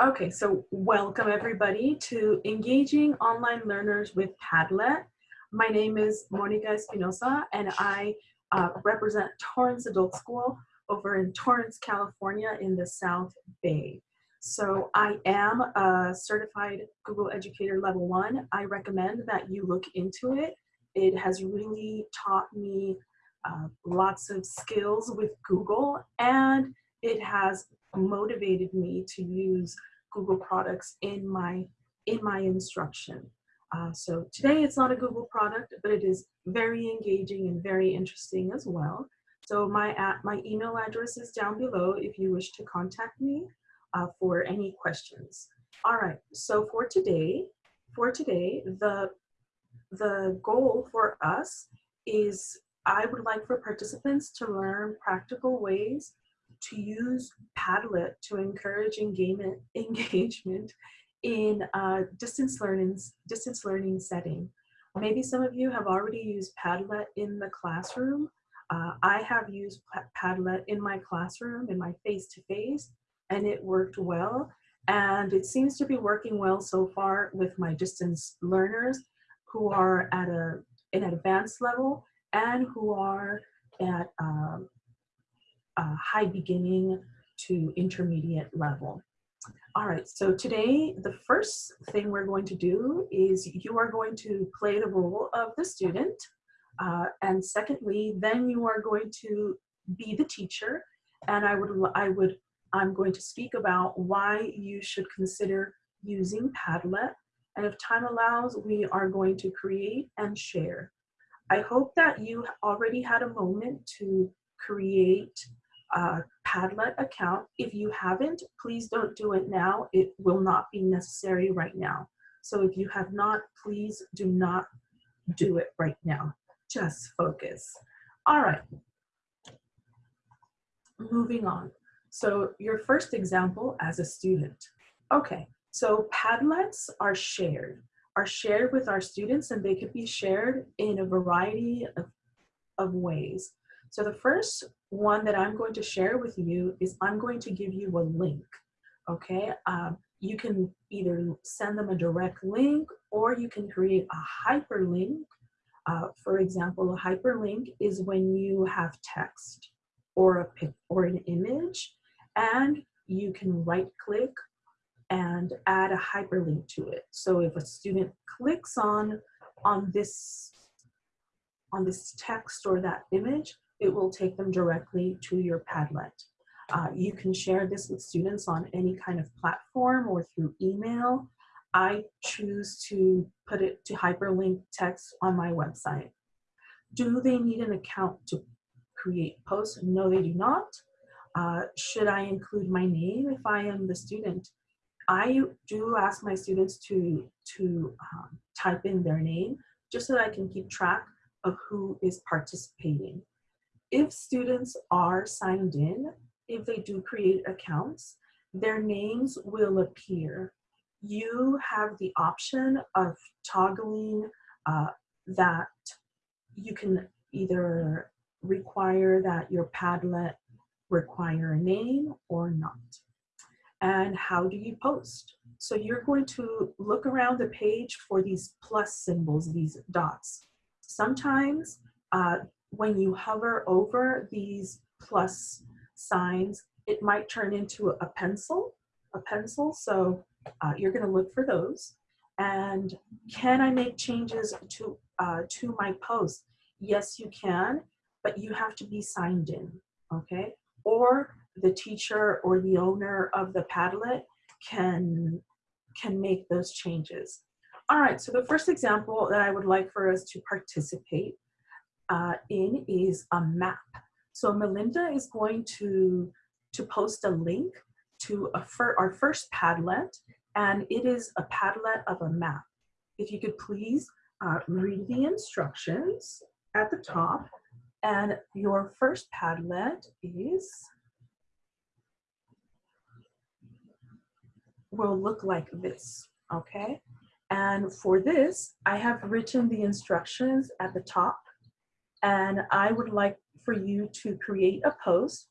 Okay, so welcome everybody to Engaging Online Learners with Padlet. My name is Monica Espinosa and I uh, represent Torrance Adult School over in Torrance, California in the South Bay. So I am a certified Google Educator Level 1. I recommend that you look into it. It has really taught me uh, lots of skills with Google and it has motivated me to use Google products in my in my instruction. Uh, so today it's not a Google product, but it is very engaging and very interesting as well. So my at my email address is down below if you wish to contact me uh, for any questions. All right, so for today, for today, the the goal for us is I would like for participants to learn practical ways to use Padlet to encourage engagement, engagement in a distance learning, distance learning setting. Maybe some of you have already used Padlet in the classroom. Uh, I have used Padlet in my classroom, in my face-to-face, -face, and it worked well. And it seems to be working well so far with my distance learners who are at a, an advanced level and who are at um, uh, high beginning to intermediate level. All right, so today the first thing we're going to do is you are going to play the role of the student. Uh, and secondly, then you are going to be the teacher. And I would, I would, I'm going to speak about why you should consider using Padlet. And if time allows, we are going to create and share. I hope that you already had a moment to create uh, Padlet account. If you haven't, please don't do it now. It will not be necessary right now. So if you have not, please do not do it right now. Just focus. All right. Moving on. So your first example as a student. Okay, so Padlets are shared, are shared with our students and they could be shared in a variety of, of ways. So the first one that I'm going to share with you is I'm going to give you a link, okay? Um, you can either send them a direct link or you can create a hyperlink. Uh, for example, a hyperlink is when you have text or, a, pic or an image and you can right click and add a hyperlink to it. So if a student clicks on, on, this, on this text or that image, it will take them directly to your Padlet. Uh, you can share this with students on any kind of platform or through email. I choose to put it to hyperlink text on my website. Do they need an account to create posts? No, they do not. Uh, should I include my name if I am the student? I do ask my students to, to um, type in their name just so that I can keep track of who is participating if students are signed in, if they do create accounts, their names will appear. You have the option of toggling uh, that you can either require that your Padlet require a name or not. And how do you post? So you're going to look around the page for these plus symbols, these dots. Sometimes uh, when you hover over these plus signs, it might turn into a pencil, a pencil. So uh, you're gonna look for those. And can I make changes to, uh, to my post? Yes, you can, but you have to be signed in, okay? Or the teacher or the owner of the Padlet can, can make those changes. All right, so the first example that I would like for us to participate uh, in is a map. So Melinda is going to, to post a link to a fir our first Padlet, and it is a Padlet of a map. If you could please uh, read the instructions at the top, and your first Padlet is, will look like this, okay? And for this, I have written the instructions at the top and I would like for you to create a post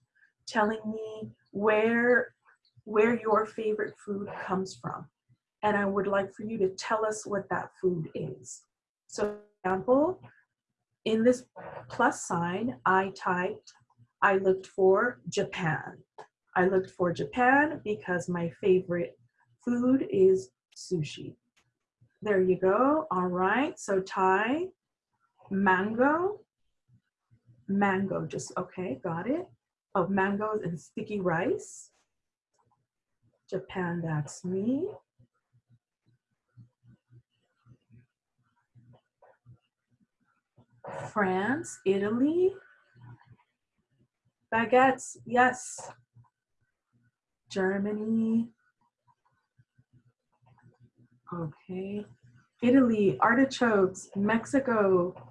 telling me where where your favorite food comes from. And I would like for you to tell us what that food is. So example, in this plus sign, I typed, I looked for Japan. I looked for Japan because my favorite food is sushi. There you go. All right. So Thai, mango, mango, just okay, got it. Of mangoes and sticky rice. Japan, that's me. France, Italy. Baguettes, yes. Germany. Okay. Italy, artichokes, Mexico.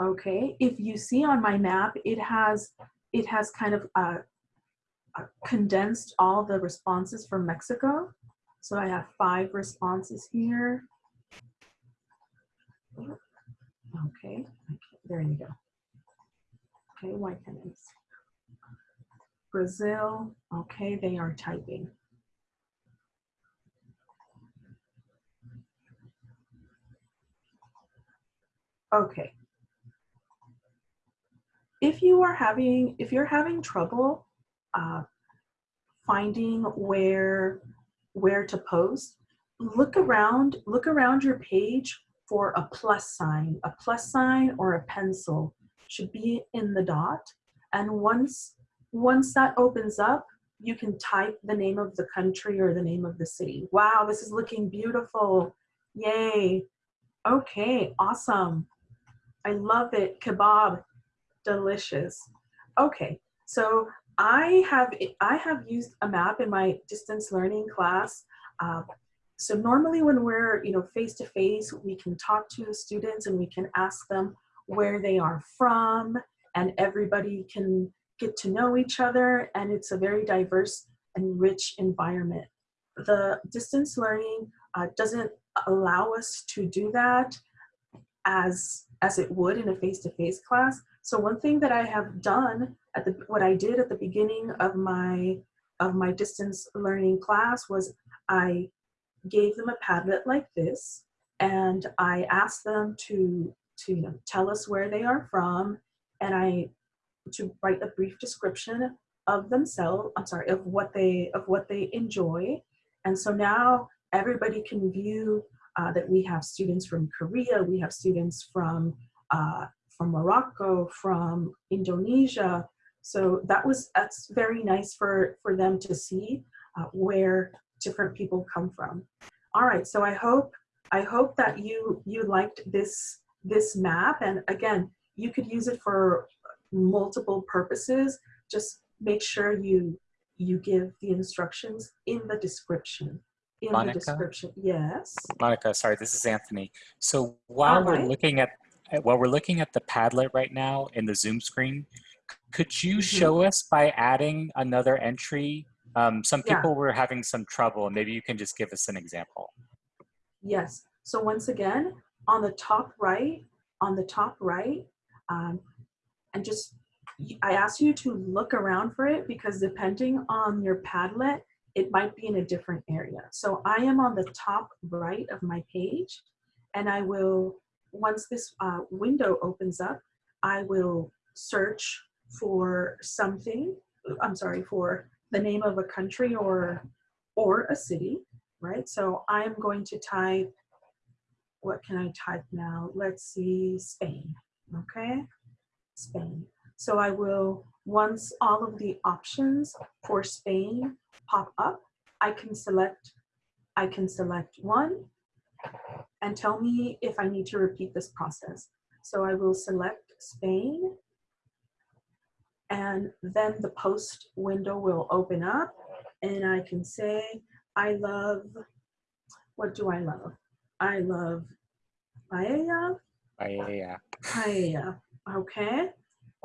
Okay. If you see on my map, it has it has kind of uh, uh, condensed all the responses from Mexico. So I have five responses here. Okay, there you go. Okay, can't I Brazil, okay, they are typing. Okay. If you are having, if you're having trouble uh, finding where, where to post, look around, look around your page for a plus sign. A plus sign or a pencil should be in the dot. And once, once that opens up, you can type the name of the country or the name of the city. Wow, this is looking beautiful. Yay. Okay, awesome. I love it. Kebab, delicious. Okay, so I have I have used a map in my distance learning class. Uh, so normally when we're you know face to face, we can talk to the students and we can ask them where they are from, and everybody can get to know each other, and it's a very diverse and rich environment. The distance learning uh, doesn't allow us to do that as as it would in a face-to-face -face class. So one thing that I have done at the what I did at the beginning of my of my distance learning class was I gave them a Padlet like this and I asked them to to you know tell us where they are from and I to write a brief description of themselves I'm sorry of what they of what they enjoy. And so now everybody can view uh, that we have students from Korea, we have students from, uh, from Morocco, from Indonesia. So that was, that's very nice for, for them to see uh, where different people come from. All right, so I hope, I hope that you, you liked this, this map. And again, you could use it for multiple purposes. Just make sure you, you give the instructions in the description in Monica? the description. Yes. Monica, sorry, this is Anthony. So while we're looking at while we're looking at the Padlet right now in the Zoom screen, could you mm -hmm. show us by adding another entry? Um, some people yeah. were having some trouble, and maybe you can just give us an example. Yes. So once again, on the top right, on the top right, um, and just I ask you to look around for it because depending on your Padlet, it might be in a different area. So I am on the top right of my page and I will, once this uh, window opens up, I will search for something, I'm sorry, for the name of a country or, or a city, right? So I'm going to type, what can I type now? Let's see, Spain, okay? Spain. So I will, once all of the options for Spain pop up, I can select, I can select one and tell me if I need to repeat this process. So I will select Spain and then the post window will open up and I can say, I love, what do I love? I love paella. Paella. Paella, okay.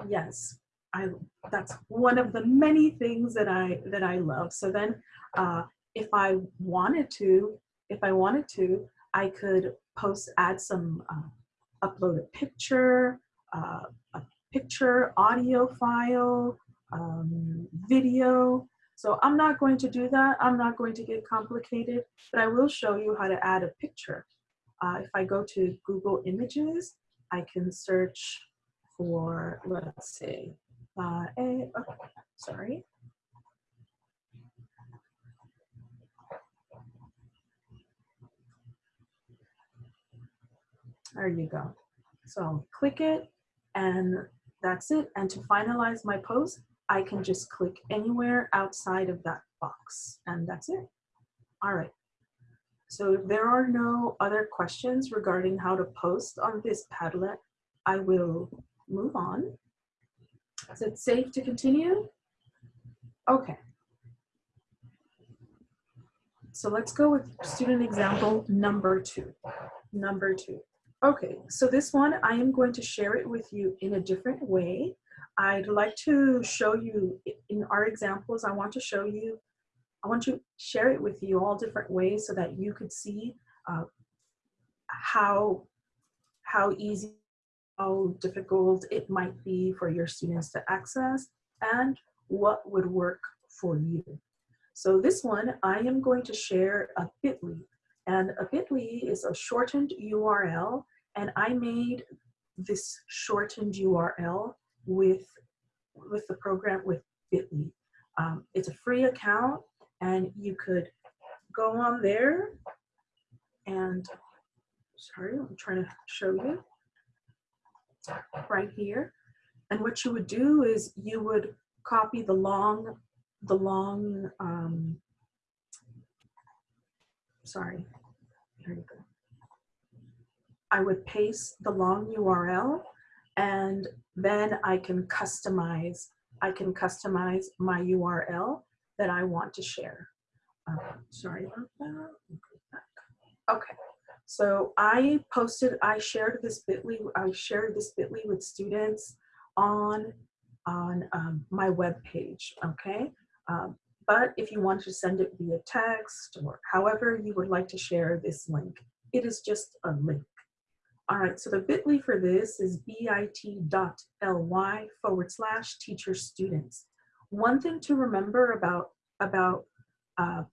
Yes, I that's one of the many things that I that I love. So then, uh, if I wanted to, if I wanted to, I could post, add some, uh, upload a picture, uh, a picture, audio file, um, video. So I'm not going to do that. I'm not going to get complicated, but I will show you how to add a picture. Uh, if I go to Google Images, I can search for, let's see, uh, a, oh, sorry. There you go. So click it and that's it. And to finalize my post, I can just click anywhere outside of that box and that's it. All right. So if there are no other questions regarding how to post on this Padlet, I will move on. Is it safe to continue? Okay. So let's go with student example number two. Number two. Okay, so this one, I am going to share it with you in a different way. I'd like to show you in our examples, I want to show you, I want to share it with you all different ways so that you could see uh, how, how easy, how difficult it might be for your students to access and what would work for you. So this one, I am going to share a bit.ly and a bit.ly is a shortened URL and I made this shortened URL with, with the program with Bitly. Um, it's a free account and you could go on there and, sorry, I'm trying to show you right here. And what you would do is you would copy the long, the long, um, sorry, here you go. I would paste the long URL and then I can customize, I can customize my URL that I want to share. Uh, sorry about that. Okay, so I posted, I shared this bit.ly, I shared this bit.ly with students on, on um, my web page, okay? Um, but if you want to send it via text or however you would like to share this link, it is just a link. All right, so the bit.ly for this is bit.ly forward slash teacher students. One thing to remember about, about uh,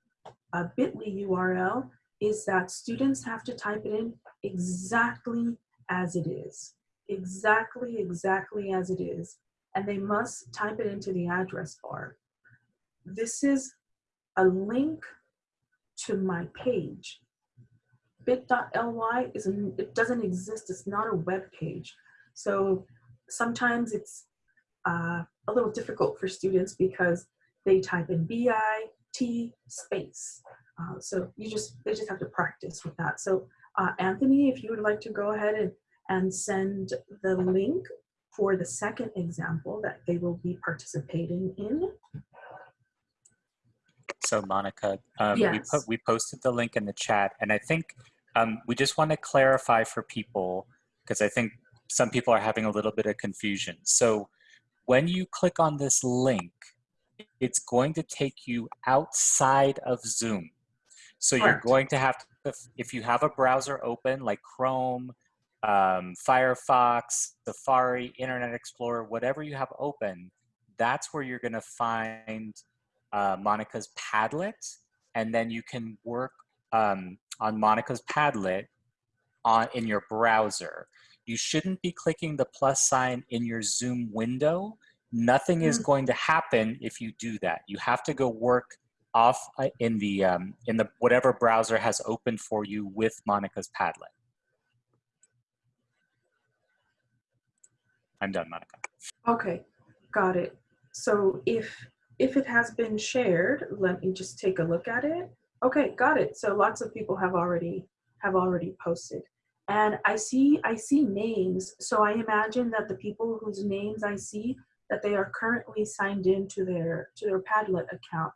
a bit.ly URL is that students have to type it in exactly as it is. Exactly, exactly as it is. And they must type it into the address bar. This is a link to my page bit.ly is it doesn't exist. It's not a web page. So sometimes it's uh, a little difficult for students because they type in bit space. Uh, so you just they just have to practice with that. So uh, Anthony, if you would like to go ahead and, and send the link for the second example that they will be participating in. So Monica, um, yes. we, put, we posted the link in the chat and I think um, we just want to clarify for people, because I think some people are having a little bit of confusion. So when you click on this link, it's going to take you outside of Zoom. So you're going to have to, if you have a browser open like Chrome, um, Firefox, Safari, Internet Explorer, whatever you have open, that's where you're going to find uh, Monica's Padlet, and then you can work um, on Monica's Padlet on, in your browser. You shouldn't be clicking the plus sign in your Zoom window. Nothing is mm. going to happen if you do that. You have to go work off uh, in the um, in the whatever browser has opened for you with Monica's Padlet. I'm done, Monica. Okay, got it. So if if it has been shared, let me just take a look at it. Okay, got it. So lots of people have already have already posted. And I see I see names. So I imagine that the people whose names I see that they are currently signed in to their to their Padlet account,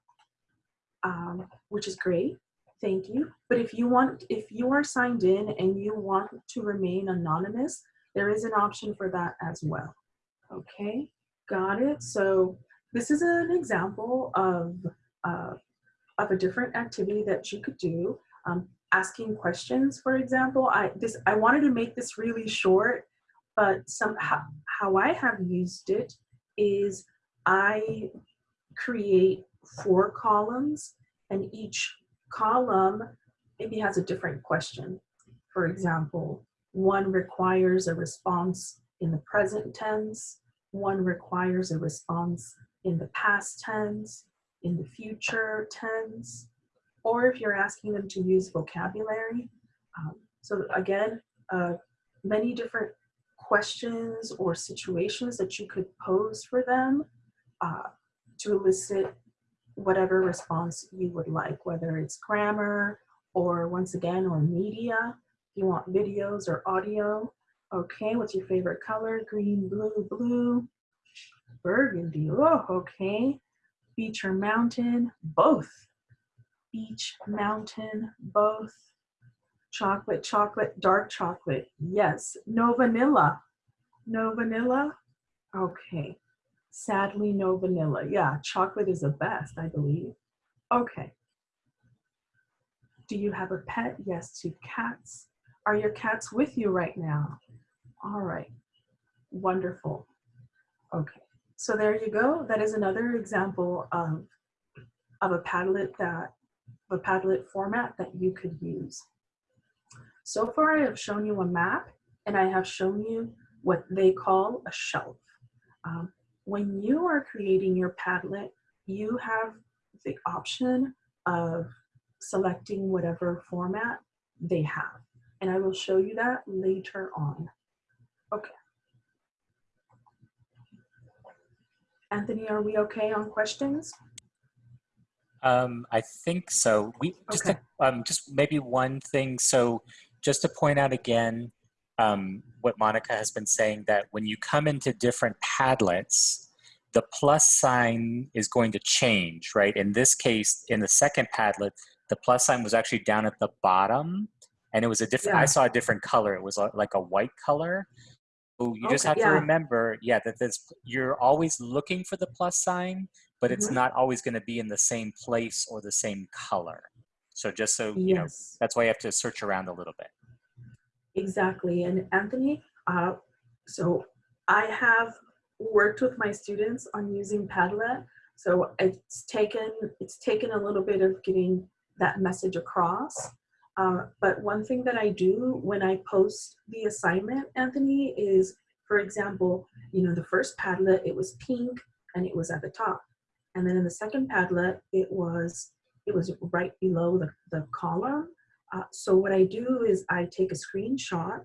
um, which is great. Thank you. But if you want, if you are signed in and you want to remain anonymous, there is an option for that as well. Okay, got it. So this is an example of uh, of a different activity that you could do. Um, asking questions, for example. I, this, I wanted to make this really short, but somehow how I have used it is I create four columns and each column maybe has a different question. For example, one requires a response in the present tense, one requires a response in the past tense, in the future tense, or if you're asking them to use vocabulary. Um, so again, uh, many different questions or situations that you could pose for them uh, to elicit whatever response you would like, whether it's grammar or once again, or media. If you want videos or audio. Okay, what's your favorite color? Green, blue, blue, burgundy. Oh, okay. Beach or mountain? Both. Beach, mountain, both. Chocolate, chocolate, dark chocolate. Yes. No vanilla. No vanilla? Okay. Sadly, no vanilla. Yeah, chocolate is the best, I believe. Okay. Do you have a pet? Yes, two cats. Are your cats with you right now? All right. Wonderful. Okay. So there you go. That is another example of, of a Padlet that a Padlet format that you could use. So far I have shown you a map and I have shown you what they call a shelf. Um, when you are creating your Padlet, you have the option of selecting whatever format they have. And I will show you that later on. Okay. Anthony, are we okay on questions? Um, I think so. We just okay. to, um, just maybe one thing. So just to point out again, um, what Monica has been saying that when you come into different Padlets, the plus sign is going to change, right? In this case, in the second Padlet, the plus sign was actually down at the bottom and it was a different, yeah. I saw a different color. It was like a white color. You okay, just have yeah. to remember, yeah, that this, you're always looking for the plus sign, but it's mm-hmm. not always going to be in the same place or the same color. So just so, you know, that's why you have to search around a little bit. Exactly. And Anthony, uh, so I have worked with my students on using Padlet. So it's taken, it's taken a little bit of getting that message across. Uh, but one thing that I do when I post the assignment, Anthony, is, for example, you know, the first Padlet, it was pink and it was at the top. And then in the second Padlet, it was, it was right below the, the column. Uh, so what I do is I take a screenshot.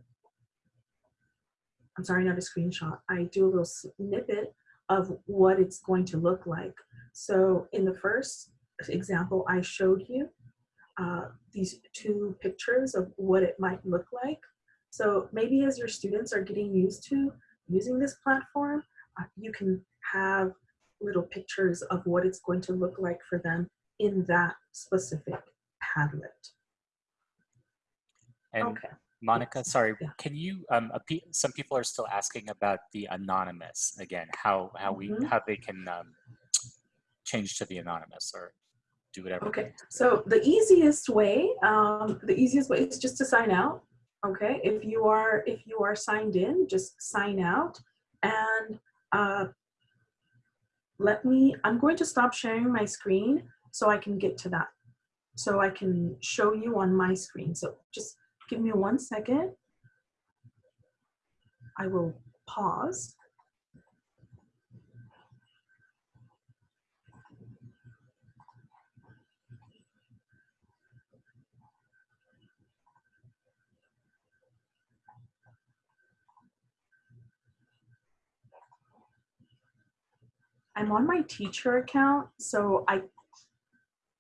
I'm sorry, not a screenshot. I do a little snippet of what it's going to look like. So in the first example I showed you, uh, these two pictures of what it might look like. So maybe as your students are getting used to using this platform, uh, you can have little pictures of what it's going to look like for them in that specific Padlet. And okay. Monica, yes. sorry, yeah. can you, um, some people are still asking about the anonymous again, how, how we, mm -hmm. how they can um, change to the anonymous or do whatever. Okay, so the easiest way, um, the easiest way is just to sign out. Okay, if you are if you are signed in, just sign out and uh, let me. I'm going to stop sharing my screen so I can get to that. So I can show you on my screen. So just give me one second. I will pause. I'm on my teacher account, so I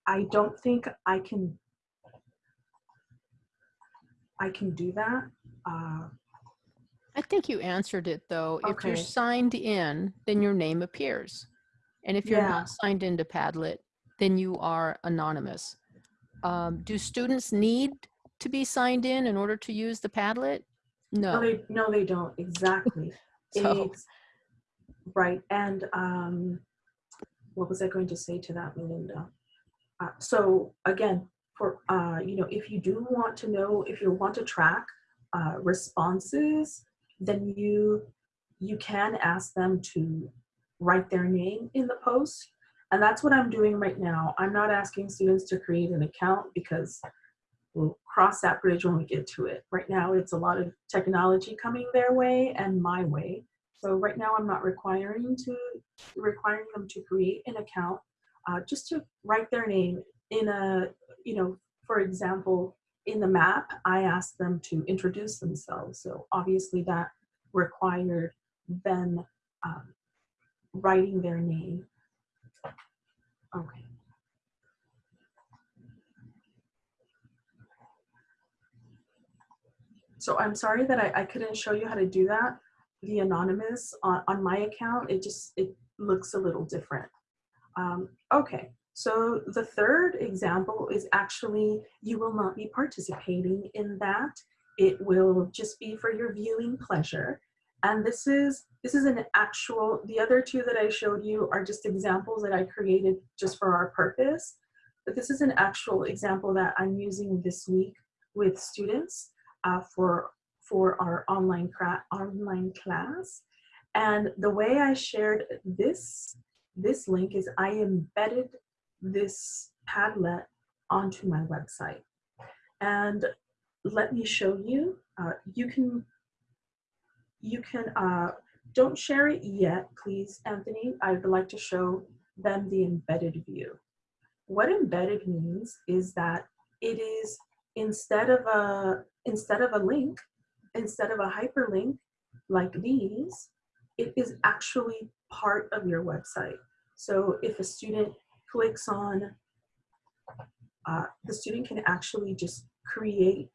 I don't think I can I can do that. Uh, I think you answered it though. Okay. If you're signed in, then your name appears. And if you're yeah. not signed into Padlet, then you are anonymous. Um, do students need to be signed in in order to use the Padlet? No. No, they, no, they don't. Exactly. so, Right. And um, what was I going to say to that, Melinda? Uh, so again, for uh, you know, if you do want to know, if you want to track uh, responses, then you you can ask them to write their name in the post. And that's what I'm doing right now. I'm not asking students to create an account because we'll cross that bridge when we get to it. Right now, it's a lot of technology coming their way and my way. So right now, I'm not requiring to requiring them to create an account, uh, just to write their name in a, you know, for example, in the map, I asked them to introduce themselves. So obviously that required them um, writing their name. Okay. So I'm sorry that I, I couldn't show you how to do that. The anonymous on, on my account, it just, it looks a little different. Um, okay, so the third example is actually, you will not be participating in that. It will just be for your viewing pleasure. And this is, this is an actual, the other two that I showed you are just examples that I created just for our purpose. But this is an actual example that I'm using this week with students uh, for, for our online, online class. And the way I shared this, this link is I embedded this Padlet onto my website. And let me show you, uh, you can, you can, uh, don't share it yet, please, Anthony. I'd like to show them the embedded view. What embedded means is that it is instead of a instead of a link, instead of a hyperlink like these, it is actually part of your website. So if a student clicks on, uh, the student can actually just create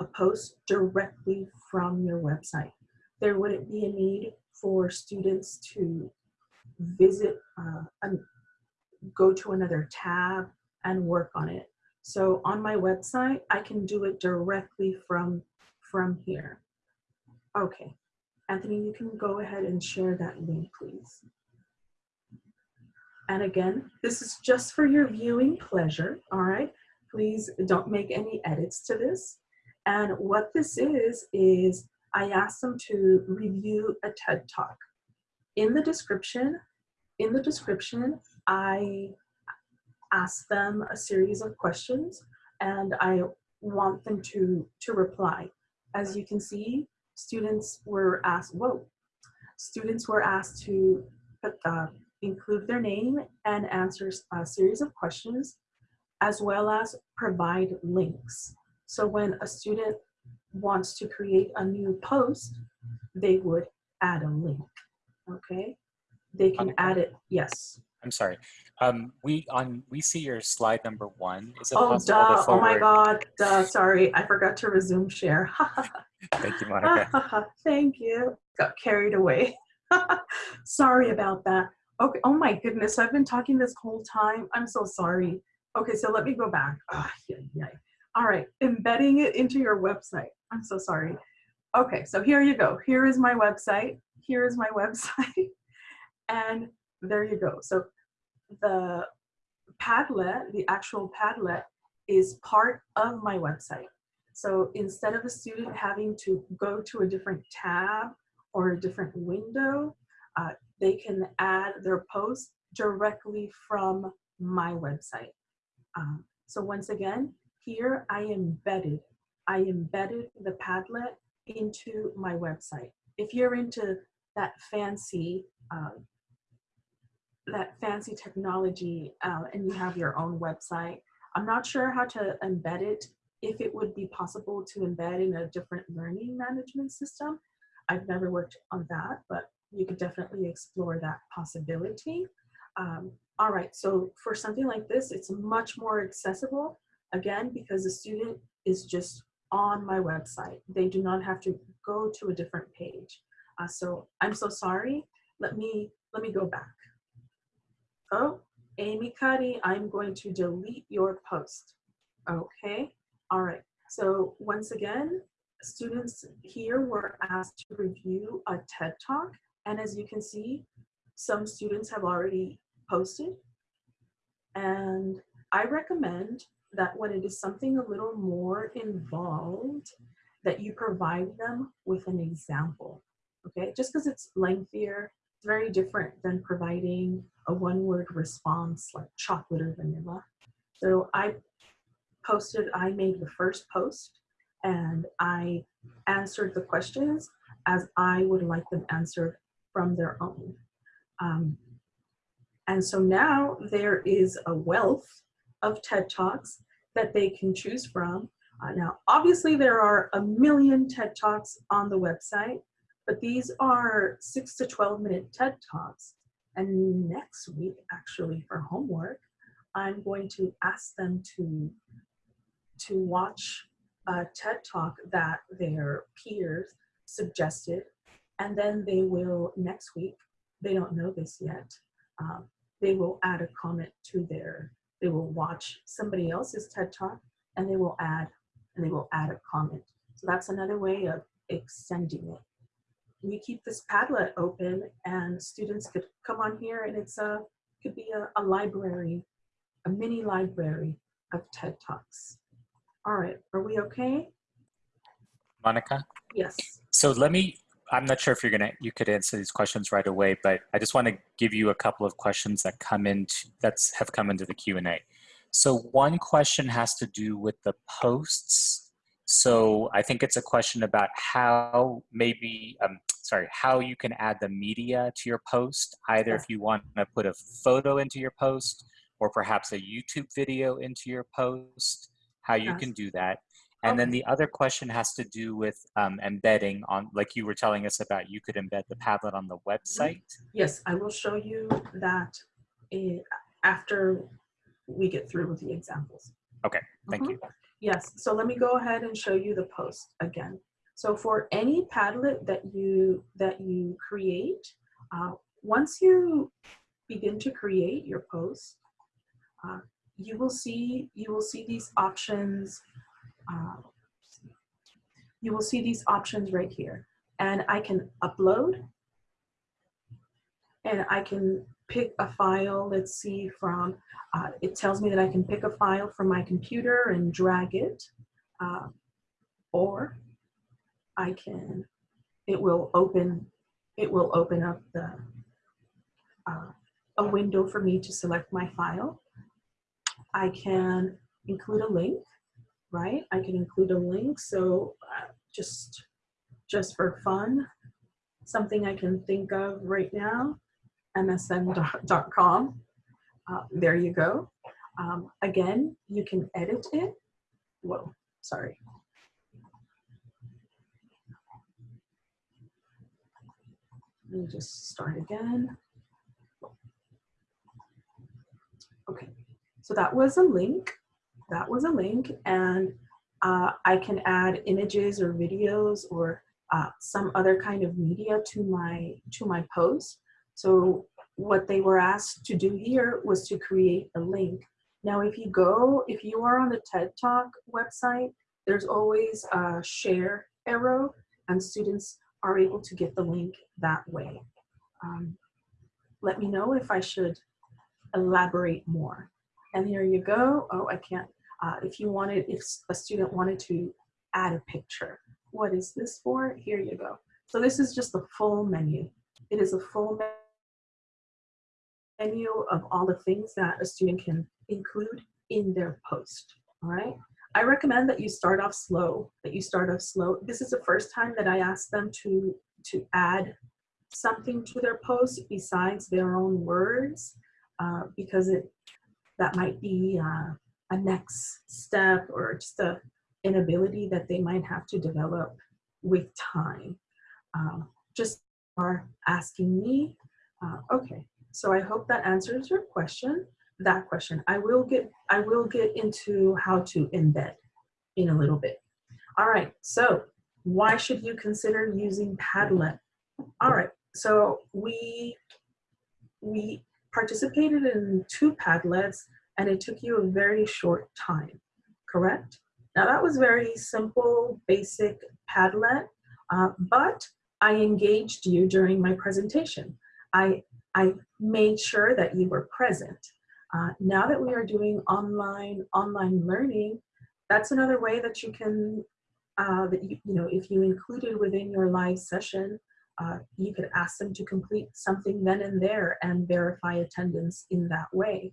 a post directly from your website. There wouldn't be a need for students to visit, uh, go to another tab and work on it. So on my website, I can do it directly from, from here. Okay, Anthony, you can go ahead and share that link, please. And again, this is just for your viewing pleasure, all right? Please don't make any edits to this. And what this is, is I asked them to review a TED Talk. In the description, in the description, I ask them a series of questions and I want them to, to reply. As you can see, students were asked, whoa, students were asked to put, uh, include their name and answer a series of questions, as well as provide links. So when a student wants to create a new post, they would add a link, okay? They can okay. add it, yes. I'm sorry. Um, we on we see your slide number one. Is it oh, duh. Oh my God. Duh. Sorry. I forgot to resume share. Thank you, Monica. Thank you. Got carried away. sorry about that. Okay. Oh my goodness. I've been talking this whole time. I'm so sorry. Okay. So let me go back. Oh, yeah, yeah. All right. Embedding it into your website. I'm so sorry. Okay. So here you go. Here is my website. Here is my website. and there you go. So the Padlet, the actual Padlet, is part of my website. So instead of a student having to go to a different tab or a different window, uh, they can add their post directly from my website. Um, so once again, here I embedded, I embedded the Padlet into my website. If you're into that fancy uh, that fancy technology uh, and you have your own website. I'm not sure how to embed it, if it would be possible to embed in a different learning management system. I've never worked on that, but you could definitely explore that possibility. Um, all right, so for something like this, it's much more accessible, again, because the student is just on my website. They do not have to go to a different page. Uh, so I'm so sorry. Let me, let me go back. Oh, Amy Cuddy, I'm going to delete your post. Okay, all right. So once again, students here were asked to review a TED Talk. And as you can see, some students have already posted. And I recommend that when it is something a little more involved, that you provide them with an example, okay? Just because it's lengthier, it's very different than providing a one word response like chocolate or vanilla. So I posted, I made the first post and I answered the questions as I would like them answered from their own. Um, and so now there is a wealth of TED Talks that they can choose from. Uh, now, obviously there are a million TED Talks on the website, but these are six to 12 minute TED Talks. And next week, actually for homework, I'm going to ask them to, to watch a TED Talk that their peers suggested. And then they will, next week, they don't know this yet, um, they will add a comment to their, they will watch somebody else's TED Talk and they will add, and they will add a comment. So that's another way of extending it. We keep this Padlet open and students could come on here and it's a, could be a, a library, a mini library of TED Talks. All right, are we okay? Monica? Yes. So let me, I'm not sure if you're gonna, you could answer these questions right away, but I just wanna give you a couple of questions that come into, that's have come into the Q&A. So one question has to do with the posts. So I think it's a question about how maybe, um, sorry, how you can add the media to your post, either if you want to put a photo into your post or perhaps a YouTube video into your post, how you can do that. And then the other question has to do with um, embedding on, like you were telling us about, you could embed the Padlet on the website. Yes, I will show you that eh, after we get through with the examples. Okay, thank mm -hmm. you. Yes, so let me go ahead and show you the post again. So for any Padlet that you, that you create, uh, once you begin to create your post, uh, you will see, you will see these options uh, you will see these options right here. And I can upload and I can pick a file, let's see from, uh, it tells me that I can pick a file from my computer and drag it, uh, or I can, it will open, it will open up the, uh, a window for me to select my file. I can include a link right? I can include a link. So uh, just, just for fun, something I can think of right now, msn.com. Uh, there you go. Um, again, you can edit it. Whoa, sorry. Let me just start again. Okay, so that was a link that was a link and uh, I can add images or videos or uh, some other kind of media to my to my post. So what they were asked to do here was to create a link. Now, if you go, if you are on the TED Talk website, there's always a share arrow and students are able to get the link that way. Um, let me know if I should elaborate more. And here you go. Oh, I can't. Uh, if you wanted, if a student wanted to add a picture, what is this for? Here you go. So this is just the full menu. It is a full menu of all the things that a student can include in their post, all right? I recommend that you start off slow, that you start off slow. This is the first time that I asked them to, to add something to their post besides their own words, uh, because it that might be uh, a next step or just a inability that they might have to develop with time. Um, just are asking me, uh, okay, so I hope that answers your question, that question. I will get, I will get into how to embed in a little bit. All right, so why should you consider using Padlet? All right, so we, we participated in two Padlets and it took you a very short time, correct? Now that was very simple, basic Padlet, uh, but I engaged you during my presentation. I, I made sure that you were present. Uh, now that we are doing online, online learning, that's another way that you can, uh, that you, you know, if you included within your live session uh, you could ask them to complete something then and there and verify attendance in that way.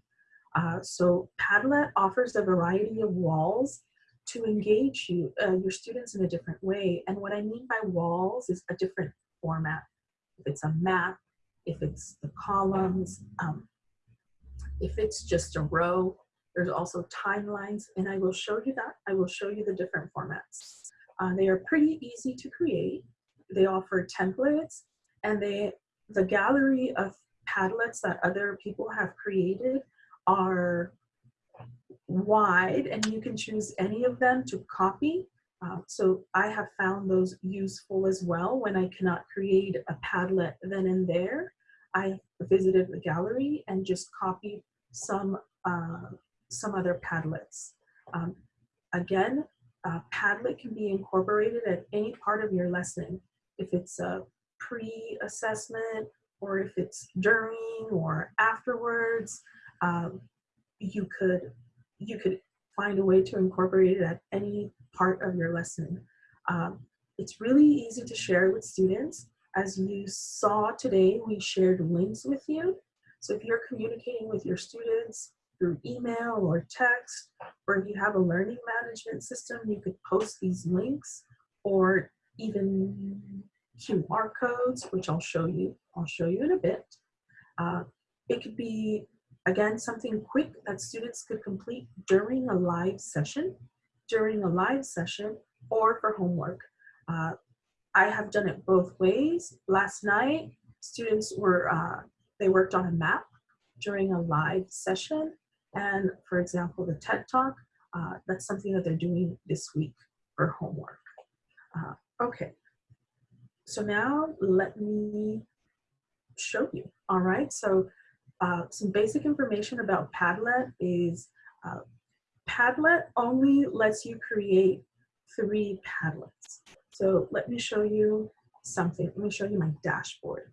Uh, so Padlet offers a variety of walls to engage you, uh, your students in a different way. And what I mean by walls is a different format. If it's a map, if it's the columns, um, if it's just a row, there's also timelines, and I will show you that. I will show you the different formats. Uh, they are pretty easy to create. They offer templates, and they the gallery of Padlets that other people have created are wide, and you can choose any of them to copy. Uh, so I have found those useful as well when I cannot create a Padlet then and there. I visited the gallery and just copied some uh, some other Padlets. Um, again, Padlet can be incorporated at any part of your lesson. If it's a pre-assessment or if it's during or afterwards, um, you could you could find a way to incorporate it at any part of your lesson. Um, it's really easy to share with students. As you saw today, we shared links with you. So if you're communicating with your students through email or text, or if you have a learning management system, you could post these links or even QR codes, which I'll show you. I'll show you in a bit. Uh, it could be, again, something quick that students could complete during a live session, during a live session, or for homework. Uh, I have done it both ways. Last night, students were, uh, they worked on a map during a live session and for example, the TED Talk, uh, that's something that they're doing this week for homework. Uh, okay, so now let me show you. All right, so uh, some basic information about Padlet is uh, Padlet only lets you create three Padlets. So let me show you something. Let me show you my dashboard.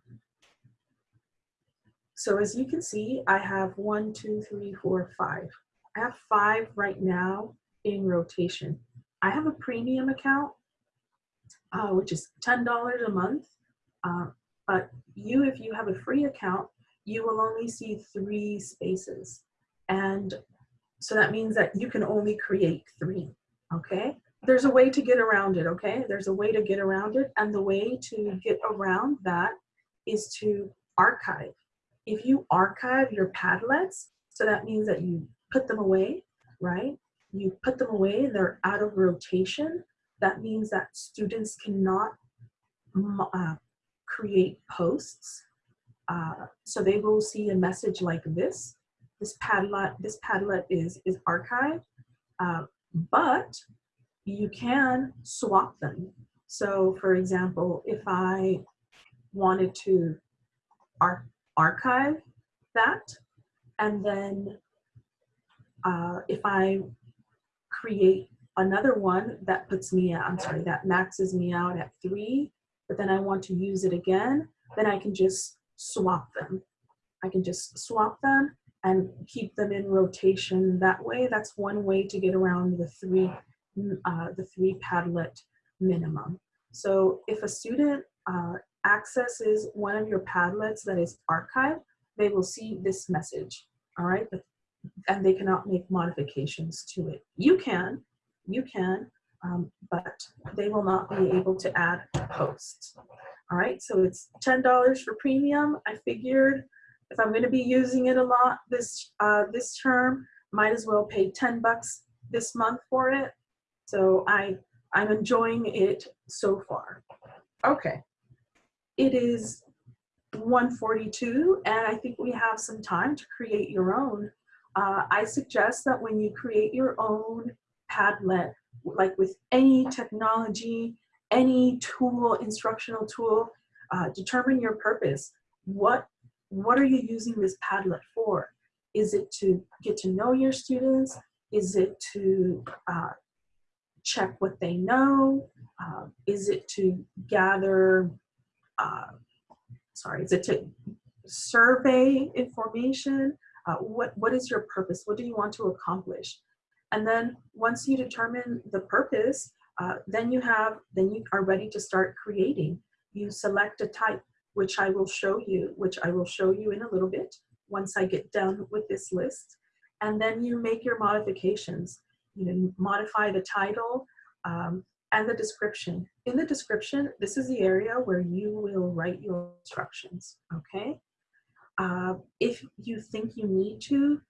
So as you can see, I have one, two, three, four, five. I have five right now in rotation. I have a premium account, uh, which is $10 a month. Uh, but you, if you have a free account, you will only see three spaces. And so that means that you can only create three, okay? There's a way to get around it, okay? There's a way to get around it. And the way to get around that is to archive if you archive your Padlets, so that means that you put them away, right? You put them away, they're out of rotation. That means that students cannot uh, create posts. Uh, so they will see a message like this. This Padlet, this Padlet is, is archived, uh, but you can swap them. So for example, if I wanted to ar archive that. And then uh, if I create another one that puts me, I'm sorry, that maxes me out at three, but then I want to use it again, then I can just swap them. I can just swap them and keep them in rotation that way. That's one way to get around the three, uh, the three Padlet minimum. So if a student uh, accesses one of your Padlets that is archived, they will see this message, all right? And they cannot make modifications to it. You can, you can, um, but they will not be able to add posts. All right, so it's $10 for premium. I figured if I'm gonna be using it a lot this, uh, this term, might as well pay 10 bucks this month for it. So I, I'm enjoying it so far. Okay, it is 142 and I think we have some time to create your own. Uh, I suggest that when you create your own Padlet, like with any technology, any tool, instructional tool, uh, determine your purpose. What, what are you using this Padlet for? Is it to get to know your students? Is it to uh, check what they know? Uh, is it to gather uh, sorry, is it to survey information? Uh, what, what is your purpose? What do you want to accomplish? And then once you determine the purpose, uh, then you have, then you are ready to start creating. you select a type, which I will show you, which I will show you in a little bit once I get done with this list. And then you make your modifications. You know, modify the title um, and the description. In the description, this is the area where you will write your instructions, okay? Uh, if you think you need to,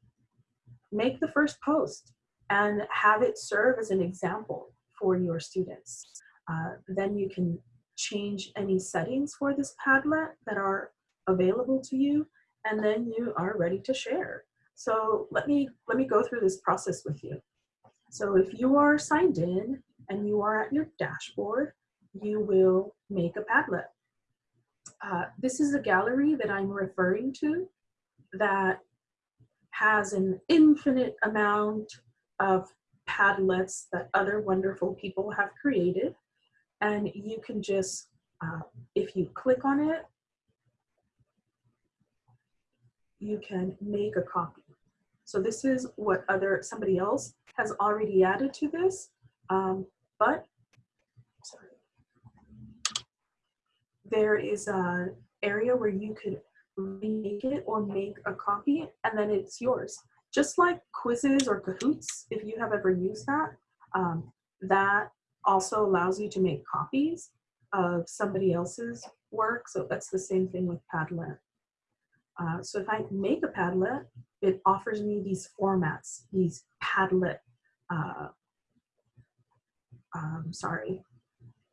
make the first post and have it serve as an example for your students. Uh, then you can change any settings for this Padlet that are available to you, and then you are ready to share. So let me, let me go through this process with you. So if you are signed in and you are at your dashboard, you will make a Padlet. Uh, this is a gallery that I'm referring to that has an infinite amount of Padlets that other wonderful people have created. And you can just, uh, if you click on it, you can make a copy. So this is what other somebody else has already added to this, um, but sorry, there is an area where you could remake it or make a copy and then it's yours. Just like quizzes or Kahoots, if you have ever used that, um, that also allows you to make copies of somebody else's work. So that's the same thing with Padlet. Uh, so if I make a Padlet, it offers me these formats, these Padlet, uh, um, sorry,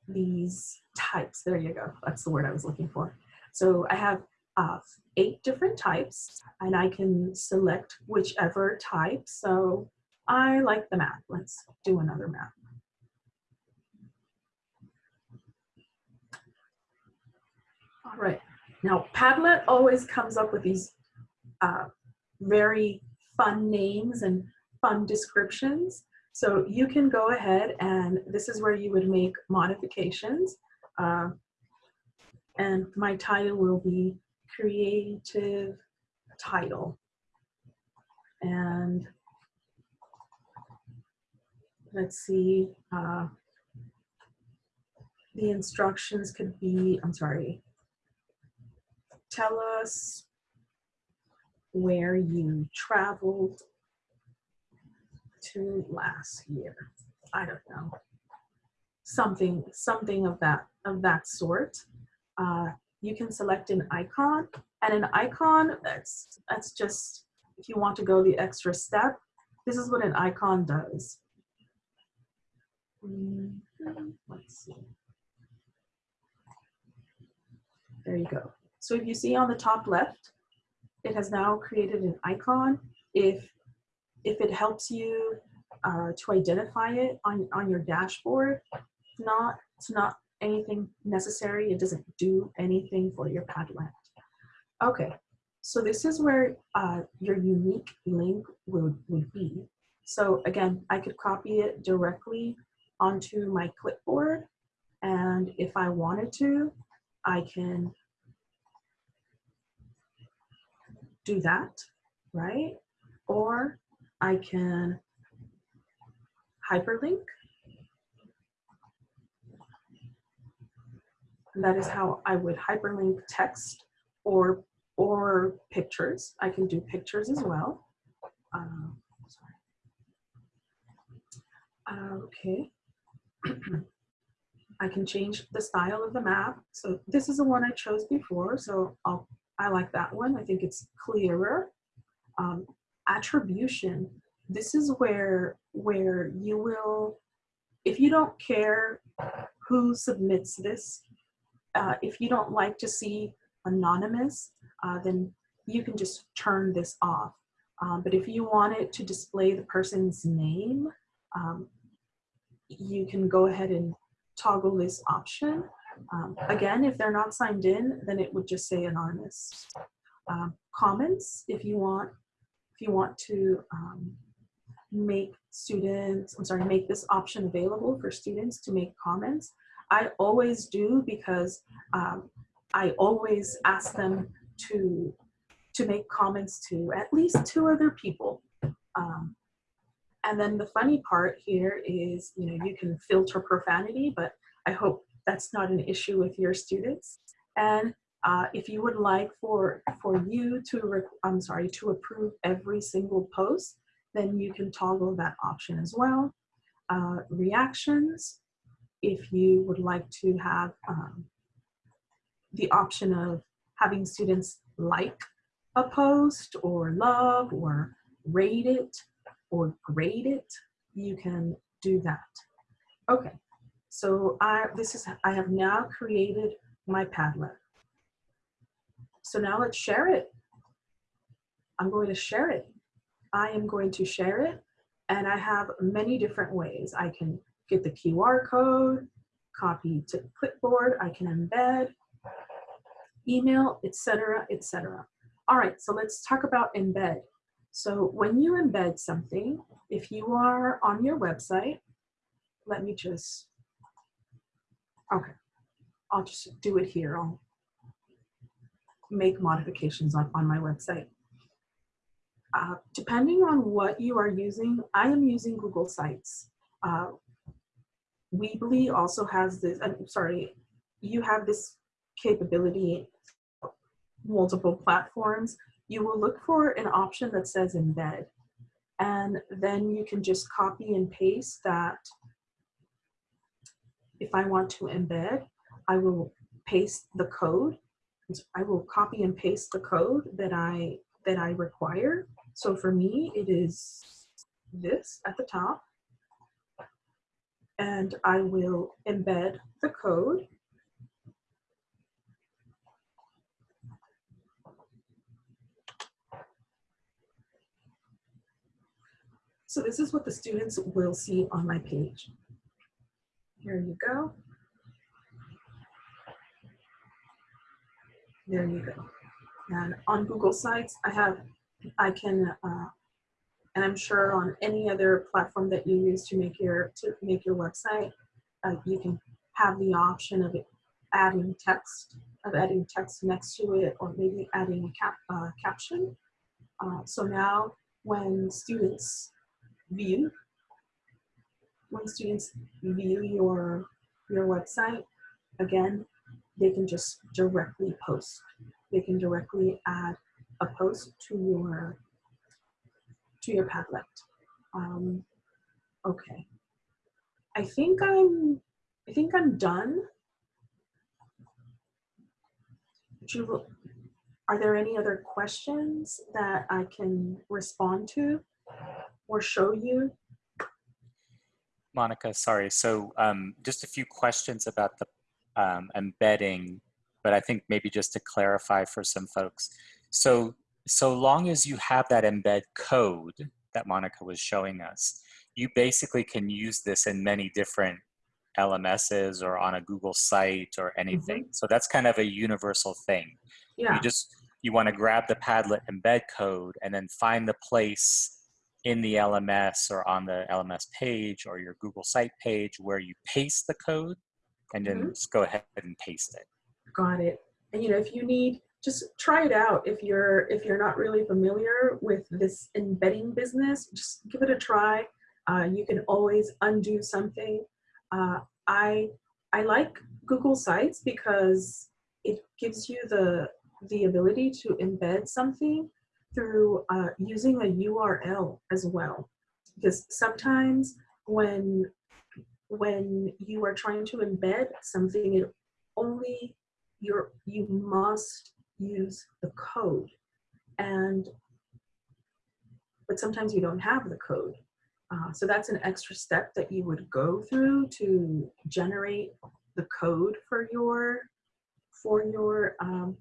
these types. There you go. That's the word I was looking for. So I have uh, eight different types and I can select whichever type. So I like the map. Let's do another map. All right. Now, Padlet always comes up with these uh, very fun names and fun descriptions. So you can go ahead and this is where you would make modifications. Uh, and my title will be creative title. And let's see, uh, the instructions could be, I'm sorry, tell us where you traveled to last year. I don't know. Something, something of that, of that sort. Uh, you can select an icon and an icon that's that's just if you want to go the extra step this is what an icon does mm-hmm. let's see there you go so if you see on the top left it has now created an icon if if it helps you uh, to identify it on on your dashboard not it's not anything necessary. It doesn't do anything for your Padlet. Okay, so this is where uh, your unique link would, would be. So again, I could copy it directly onto my clipboard. And if I wanted to, I can do that, right? Or I can hyperlink And that is how I would hyperlink text or, or pictures. I can do pictures as well. Um, okay. I can change the style of the map. So this is the one I chose before, so I'll, I like that one. I think it's clearer. Um, attribution, this is where, where you will, if you don't care who submits this, uh, if you don't like to see anonymous, uh, then you can just turn this off. Um, but if you want it to display the person's name, um, you can go ahead and toggle this option. Um, again, if they're not signed in, then it would just say anonymous. Um, comments, if you want, if you want to um, make students, I'm sorry, make this option available for students to make comments, I always do because um, I always ask them to to make comments to at least two other people. Um, and then the funny part here is, you know, you can filter profanity, but I hope that's not an issue with your students. And uh, if you would like for, for you to, I'm sorry, to approve every single post, then you can toggle that option as well. Uh, reactions, if you would like to have um, the option of having students like a post or love or rate it or grade it, you can do that. Okay, so I, this is, I have now created my Padlet. So now let's share it. I'm going to share it. I am going to share it and I have many different ways. I can get the QR code, copy to clipboard, I can embed, email, etc., etc. All right, so let's talk about embed. So when you embed something, if you are on your website, let me just, okay, I'll just do it here. I'll make modifications on, on my website. Uh, depending on what you are using, I am using Google Sites. Uh, Weebly also has this, I'm sorry, you have this capability, multiple platforms. You will look for an option that says embed. And then you can just copy and paste that. If I want to embed, I will paste the code. I will copy and paste the code that I that I require. So for me, it is this at the top and I will embed the code. So this is what the students will see on my page. Here you go. There you go. And on Google Sites, I have, I can uh, and I'm sure on any other platform that you use to make your to make your website, uh, you can have the option of adding text, of adding text next to it, or maybe adding a cap, uh, caption. Uh, so now when students view, when students view your your website, again, they can just directly post. They can directly add a post to your to your Padlet. Um, okay. I think I'm, I think I'm done. Are there any other questions that I can respond to or show you? Monica, sorry. So um, just a few questions about the um, embedding, but I think maybe just to clarify for some folks. So so long as you have that embed code that Monica was showing us, you basically can use this in many different LMSs or on a Google site or anything. Mm -hmm. So that's kind of a universal thing. Yeah. You just, you want to grab the Padlet embed code and then find the place in the LMS or on the LMS page or your Google site page where you paste the code and then mm -hmm. just go ahead and paste it. Got it. And you know, if you need just try it out if you're if you're not really familiar with this embedding business just give it a try uh, you can always undo something uh, i i like google sites because it gives you the the ability to embed something through uh, using a url as well because sometimes when when you are trying to embed something it only you're you must use the code. And but sometimes you don't have the code. Uh, so that's an extra step that you would go through to generate the code for your for your um,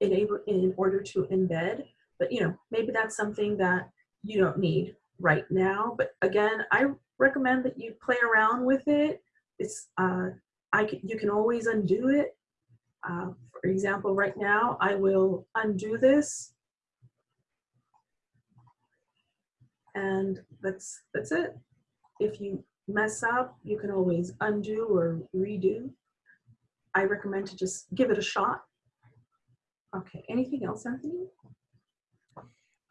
enable in order to embed. But you know maybe that's something that you don't need right now. But again I recommend that you play around with it it's uh, I can, you can always undo it uh, for example, right now, I will undo this. And that's, that's it. If you mess up, you can always undo or redo. I recommend to just give it a shot. Okay, anything else, Anthony?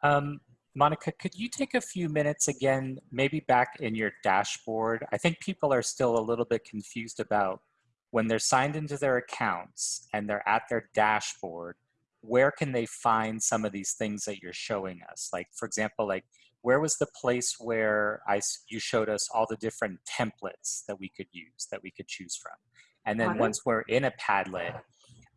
Um, Monica, could you take a few minutes again, maybe back in your dashboard? I think people are still a little bit confused about when they're signed into their accounts and they're at their dashboard, where can they find some of these things that you're showing us? Like, for example, like where was the place where I, you showed us all the different templates that we could use, that we could choose from? And then once we're in a Padlet,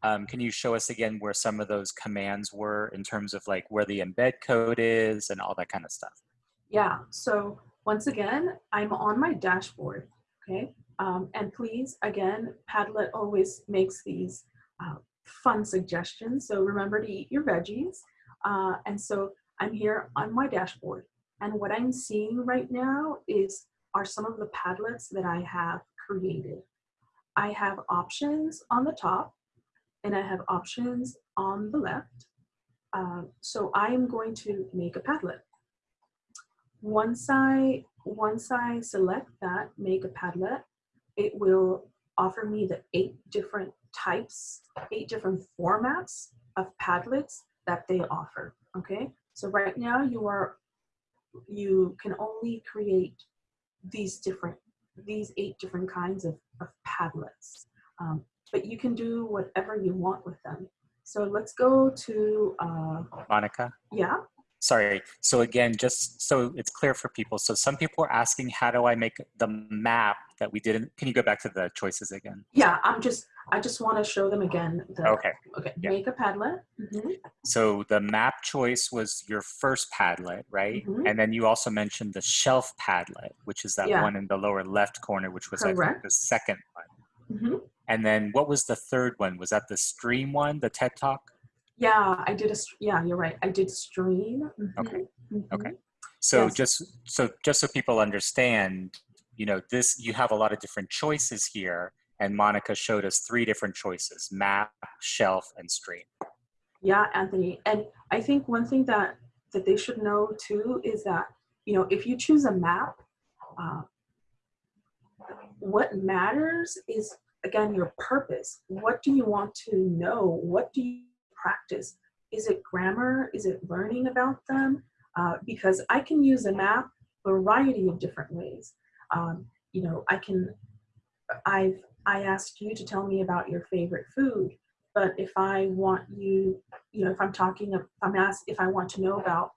um, can you show us again where some of those commands were in terms of like where the embed code is and all that kind of stuff? Yeah, so once again, I'm on my dashboard, okay? Um, and please, again, Padlet always makes these uh, fun suggestions. So remember to eat your veggies. Uh, and so I'm here on my dashboard. And what I'm seeing right now is are some of the Padlets that I have created. I have options on the top and I have options on the left. Uh, so I am going to make a Padlet. Once I, once I select that, make a Padlet, it will offer me the eight different types, eight different formats of Padlets that they offer, okay? So right now you are, you can only create these different, these eight different kinds of, of Padlets. Um, but you can do whatever you want with them. So let's go to uh, Monica. Yeah. Sorry. So again, just so it's clear for people. So some people are asking, how do I make the map that we didn't? Can you go back to the choices again? Yeah, I'm just. I just want to show them again. The, okay. Okay. Yeah. Make a Padlet. Mm -hmm. So the map choice was your first Padlet, right? Mm -hmm. And then you also mentioned the shelf Padlet, which is that yeah. one in the lower left corner, which was I think, the second one. Mm -hmm. And then what was the third one? Was that the stream one, the TED Talk? Yeah, I did a, yeah, you're right. I did stream. Mm -hmm. Okay, okay. So yes. just, so just so people understand, you know, this, you have a lot of different choices here and Monica showed us three different choices, map, shelf, and stream. Yeah, Anthony. And I think one thing that, that they should know too is that, you know, if you choose a map, uh, what matters is again, your purpose. What do you want to know? What do you practice? Is it grammar? Is it learning about them? Uh, because I can use a map variety of different ways. Um, you know, I can, I've, I asked you to tell me about your favorite food, but if I want you, you know, if I'm talking, if I'm asked, if I want to know about,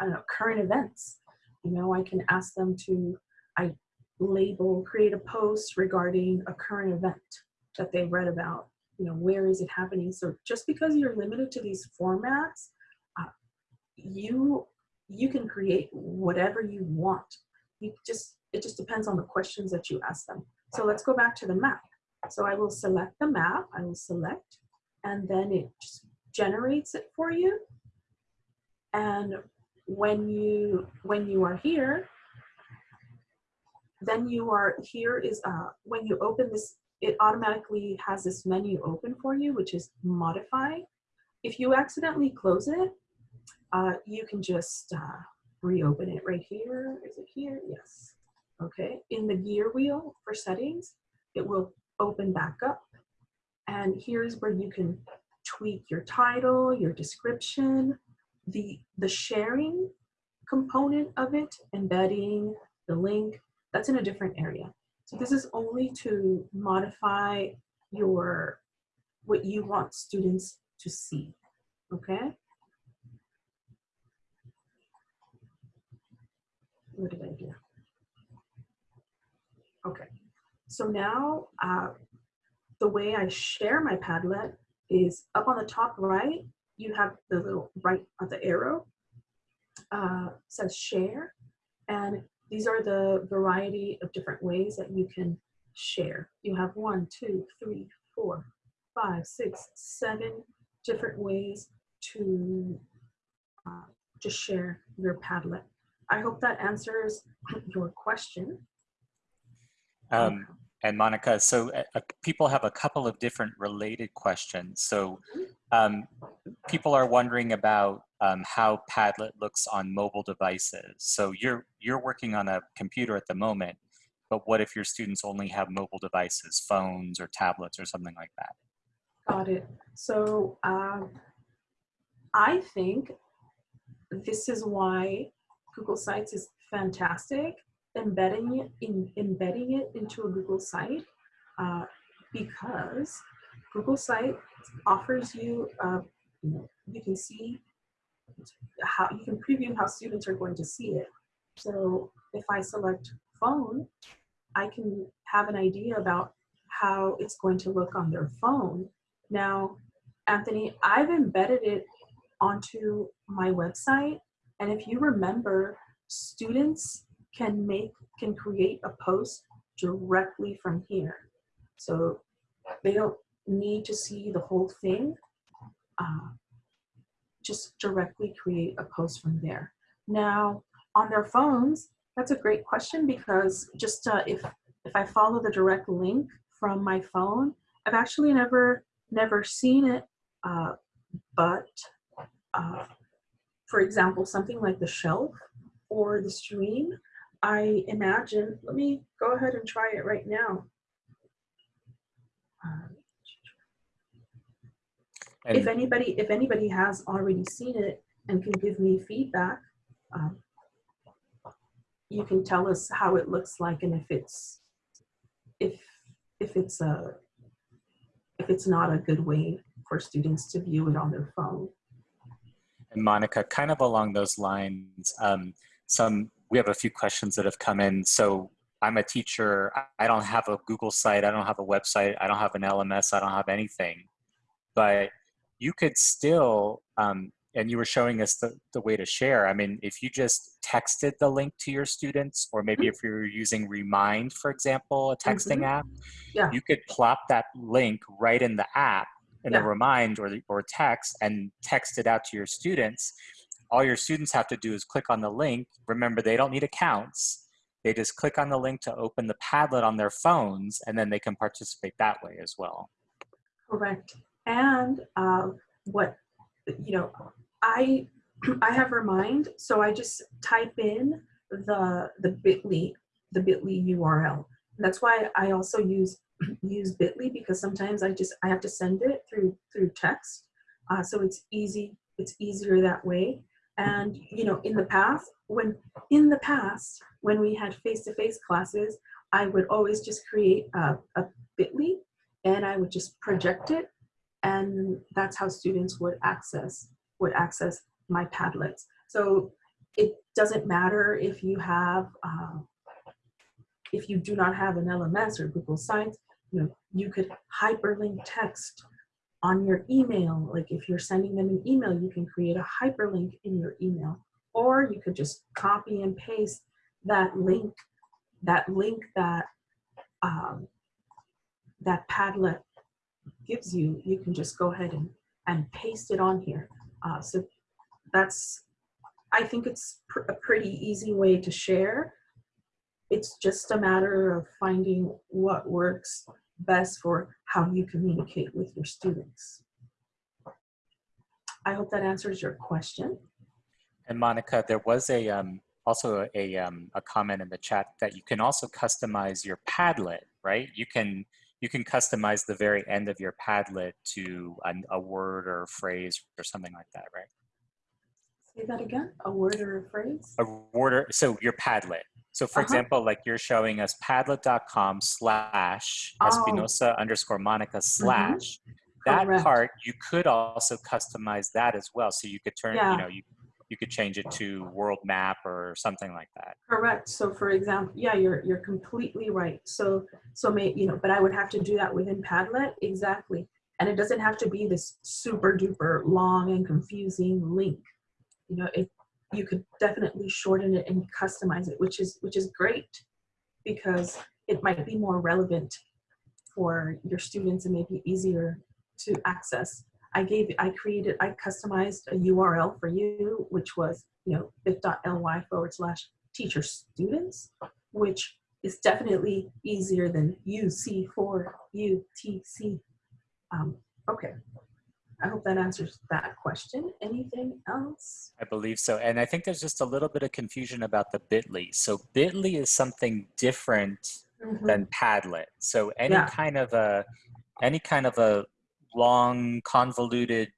I don't know, current events, you know, I can ask them to, I label, create a post regarding a current event that they read about. You know, where is it happening? So just because you're limited to these formats, uh, you you can create whatever you want. You just it just depends on the questions that you ask them. So let's go back to the map. So I will select the map. I will select, and then it just generates it for you. And when you when you are here, then you are, here is, uh, when you open this, it automatically has this menu open for you, which is modify. If you accidentally close it, uh, you can just uh, reopen it right here. Is it here? Yes. Okay. In the gear wheel for settings, it will open back up. And here's where you can tweak your title, your description, the, the sharing component of it, embedding the link, that's in a different area. So this is only to modify your, what you want students to see, okay? What did I do? Okay, so now uh, the way I share my Padlet is up on the top right, you have the little right of the arrow, uh, says share, and these are the variety of different ways that you can share. You have one, two, three, four, five, six, seven different ways to uh, just share your Padlet. I hope that answers your question. Um, and Monica, so uh, uh, people have a couple of different related questions. So mm-hmm. um, people are wondering about um, how Padlet looks on mobile devices. So you're, you're working on a computer at the moment, but what if your students only have mobile devices, phones or tablets or something like that? Got it. So um, I think this is why Google Sites is fantastic. Embedding it, in, embedding it into a Google site uh, because Google Site offers you, uh, you can see how you can preview how students are going to see it. So if I select phone, I can have an idea about how it's going to look on their phone. Now, Anthony, I've embedded it onto my website. And if you remember, students can make, can create a post directly from here. So they don't need to see the whole thing. Uh, just directly create a post from there. Now, on their phones, that's a great question because just uh, if, if I follow the direct link from my phone, I've actually never, never seen it, uh, but uh, for example, something like the shelf or the stream, I imagine, let me go ahead and try it right now. And if anybody if anybody has already seen it and can give me feedback um, you can tell us how it looks like and if it's if if it's a if it's not a good way for students to view it on their phone. And monica kind of along those lines um, some we have a few questions that have come in. So i'm a teacher. I don't have a google site. I don't have a website. I don't have an lms i don't have anything. But you could still, um, and you were showing us the, the way to share. I mean, if you just texted the link to your students, or maybe mm -hmm. if you're using Remind, for example, a texting mm -hmm. app, yeah. you could plop that link right in the app in yeah. a Remind or, or text and text it out to your students. All your students have to do is click on the link. Remember, they don't need accounts. They just click on the link to open the Padlet on their phones, and then they can participate that way as well. Correct and uh, what you know i i have remind so i just type in the the bitly the bitly url that's why i also use use bitly because sometimes i just i have to send it through through text uh, so it's easy it's easier that way. And you know in the past when in the past when we had face-to-face -face classes i would always just create a, a bitly and i would just project it and that's how students would access would access my Padlets. So it doesn't matter if you have uh, if you do not have an LMS or Google Sites, you know, you could hyperlink text on your email. Like if you're sending them an email, you can create a hyperlink in your email. Or you could just copy and paste that link, that link that um, that Padlet gives you, you can just go ahead and, and paste it on here. Uh, so that's, I think it's pr a pretty easy way to share. It's just a matter of finding what works best for how you communicate with your students. I hope that answers your question. And Monica, there was a um, also a, um, a comment in the chat that you can also customize your Padlet, right? You can you can customize the very end of your Padlet to a, a word or a phrase or something like that, right? Say that again, a word or a phrase? A word or, so your Padlet. So for uh -huh. example, like you're showing us padlet.com slash oh. Espinosa underscore Monica mm-hmm. slash, mm -hmm. that Correct. part, you could also customize that as well. So you could turn, yeah. you know, you you could change it to world map or something like that. Correct. So for example, yeah, you're you're completely right. So so may you know, but I would have to do that within Padlet exactly. And it doesn't have to be this super duper long and confusing link. You know, it you could definitely shorten it and customize it, which is which is great because it might be more relevant for your students and maybe easier to access I gave, I created, I customized a URL for you, which was, you know, bit.ly forward slash teacher students, which is definitely easier than UC4 UTC. Um, okay. I hope that answers that question. Anything else? I believe so. And I think there's just a little bit of confusion about the bit.ly. So bit.ly is something different mm -hmm. than Padlet. So any yeah. kind of a any kind of a long convoluted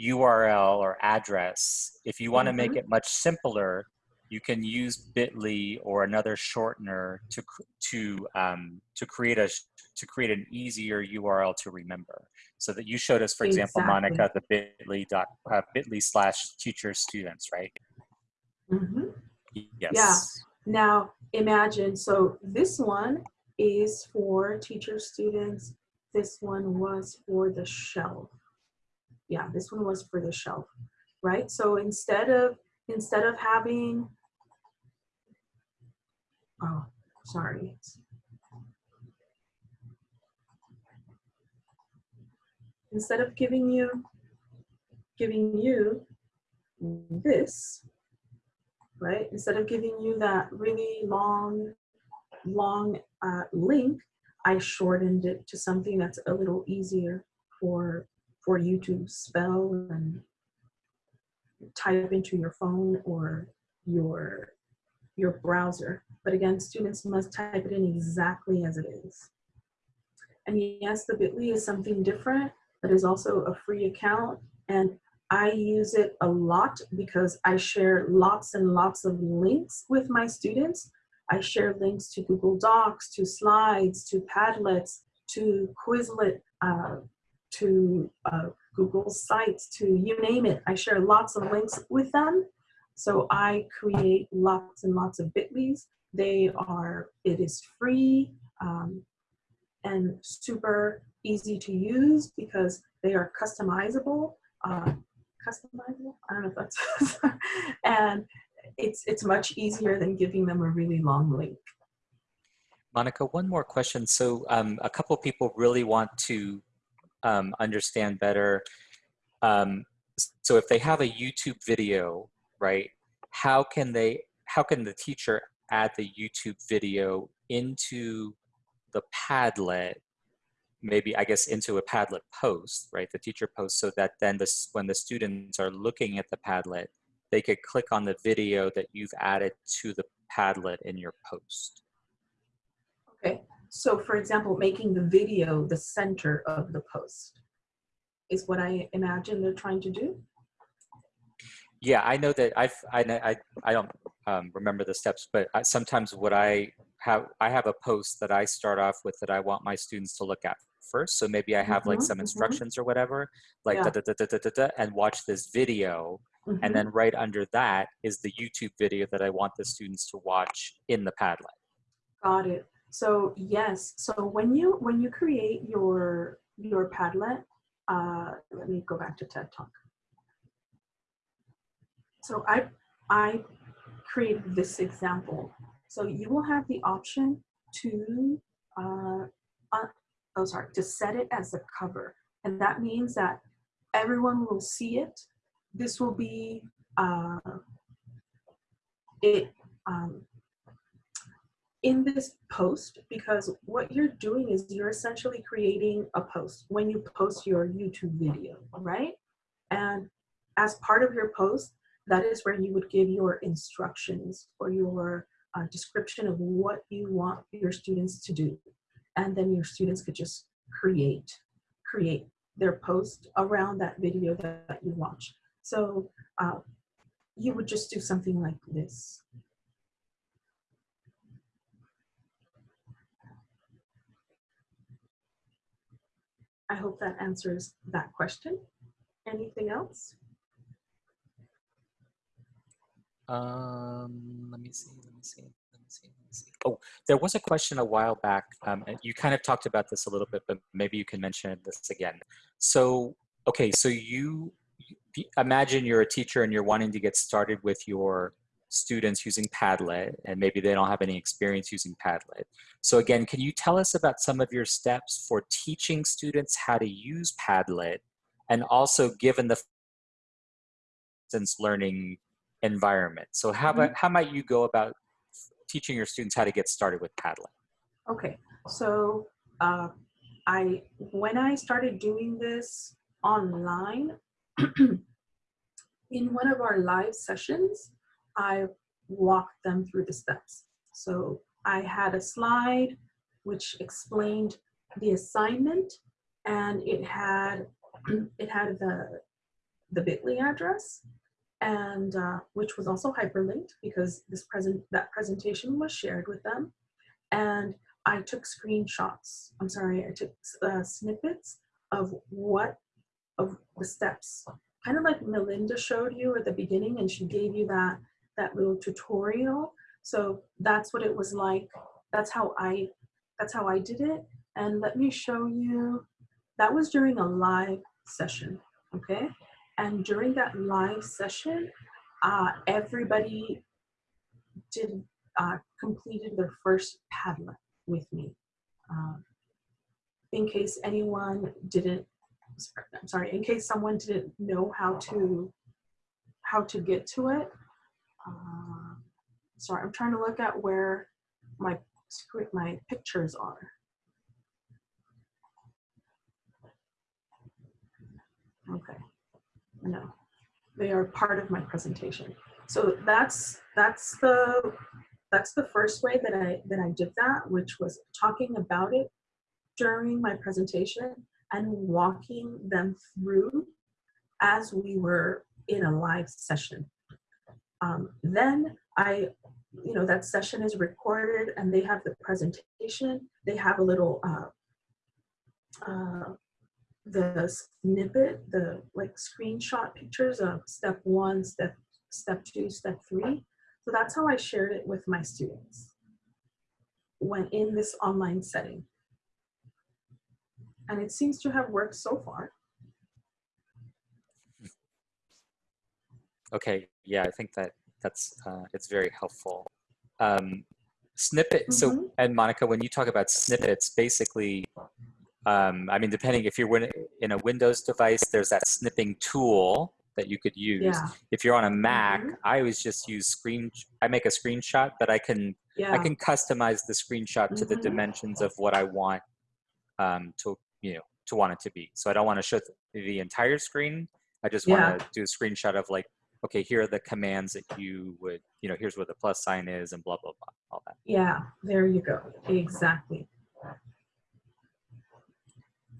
URL or address, if you want to mm -hmm. make mm-hmm. it much simpler, you can use Bitly or another shortener to to um, to create a to create an easier URL to remember. So that you showed us, for example, exactly. Monica, the Bitly dot uh, Bitly slash teacher students, right? Mm-hmm. Yes. Yeah. Now imagine. So this one is for teacher students. This one was for the shelf. Yeah, this one was for the shelf, right? So instead of instead of having oh sorry instead of giving you giving you this right instead of giving you that really long long uh, link I shortened it to something that's a little easier for for you to spell and type into your phone or your your browser. But again, students must type it in exactly as it is. And yes, the bit.ly is something different, but is also a free account. And I use it a lot because I share lots and lots of links with my students. I share links to Google Docs, to slides, to Padlets, to Quizlet, uh, to uh, Google Sites, to you name it. I share lots of links with them. So I create lots and lots of bit.lys. They are, it is free um, and super easy to use because they are customizable. Uh, customizable? I don't know if that's, and it's, it's much easier than giving them a really long link. Monica, one more question. So um, a couple people really want to um, understand better. Um, so if they have a YouTube video right? How can they, how can the teacher add the YouTube video into the Padlet, maybe I guess into a Padlet post, right? The teacher post so that then this, when the students are looking at the Padlet, they could click on the video that you've added to the Padlet in your post. Okay, so for example, making the video the center of the post is what I imagine they're trying to do yeah, I know that I've, I, I, I don't um, remember the steps, but I, sometimes what I have, I have a post that I start off with that I want my students to look at first. So maybe I have mm -hmm, like some mm-hmm. instructions mm -hmm. or whatever, like yeah. da, da, da, da, da, da, and watch this video. Mm -hmm. And then right under that is the YouTube video that I want the students to watch in the Padlet. Got it. So yes, so when you when you create your your Padlet, uh, let me go back to TED Talk. So I, I created this example. So you will have the option to, uh, uh, oh sorry, to set it as a cover. And that means that everyone will see it. This will be, uh, it, um, in this post because what you're doing is you're essentially creating a post when you post your YouTube video, right? And as part of your post, that is where you would give your instructions or your uh, description of what you want your students to do. And then your students could just create, create their post around that video that, that you watch. So uh, you would just do something like this. I hope that answers that question. Anything else? Um, let me see, let me see, let me see, let me see. Oh, there was a question a while back. Um, you kind of talked about this a little bit, but maybe you can mention this again. So, okay, so you imagine you're a teacher and you're wanting to get started with your students using Padlet, and maybe they don't have any experience using Padlet. So again, can you tell us about some of your steps for teaching students how to use Padlet, and also given the distance learning environment. So how, about, mm-hmm. how might you go about teaching your students how to get started with Padlet? Okay, so uh, I when I started doing this online, in one of our live sessions, I walked them through the steps. So I had a slide which explained the assignment and it had it had the the bit.ly address and uh, which was also hyperlinked because this present that presentation was shared with them. And I took screenshots. I'm sorry, I took uh, snippets of what of the steps, kind of like Melinda showed you at the beginning, and she gave you that that little tutorial. So that's what it was like. That's how I that's how I did it. And let me show you. That was during a live session, okay? And during that live session, uh, everybody did uh, completed their first Padlet with me. Uh, in case anyone didn't, I'm sorry, in case someone didn't know how to how to get to it. Uh, sorry, I'm trying to look at where my my pictures are. Okay, no, they are part of my presentation. So that's that's the that's the first way that I that I did that, which was talking about it during my presentation and walking them through as we were in a live session. Um, then I, you know, that session is recorded and they have the presentation. They have a little uh, uh, the snippet, the like screenshot pictures of step one, step, step two, step three. So that's how I shared it with my students when in this online setting. And it seems to have worked so far. Okay, yeah, I think that that's, uh, it's very helpful. Um, snippet, mm -hmm. so, mm-hmm. and Monica, when you talk about snippets, basically um, I mean, depending if you're in a Windows device, there's that snipping tool that you could use. Yeah. If you're on a Mac, mm -hmm. I always just use screen. I make a screenshot, but I can yeah. I can customize the screenshot mm -hmm. to the mm-hmm. dimensions of what I want um, to you know to want it to be. So I don't want to show the entire screen. I just want to do a screenshot of like, okay, here are the commands that you would you know here's where the plus sign is and blah blah blah all that. Yeah, there you go. Exactly.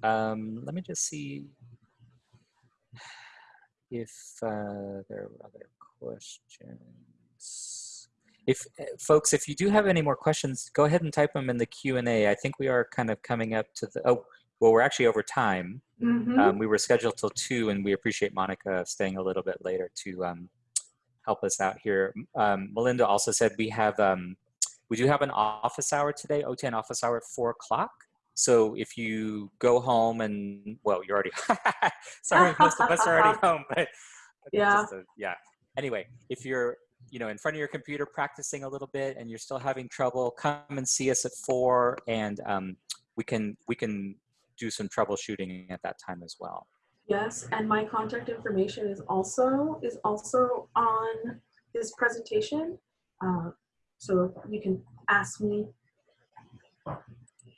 Um, let me just see if uh, there are other questions. If uh, folks, if you do have any more questions, go ahead and type them in the Q&A. I think we are kind of coming up to the, oh, well, we're actually over time. Mm -hmm. um, we were scheduled till two and we appreciate Monica staying a little bit later to um, help us out here. Um, Melinda also said we have, um, we do have an office hour today, OTAN office hour at four o'clock. So if you go home and, well, you're already, sorry, most of us are already home, but yeah. A, yeah. Anyway, if you're, you know, in front of your computer practicing a little bit and you're still having trouble, come and see us at four and um, we can, we can do some troubleshooting at that time as well. Yes, and my contact information is also, is also on this presentation. Uh, so you can ask me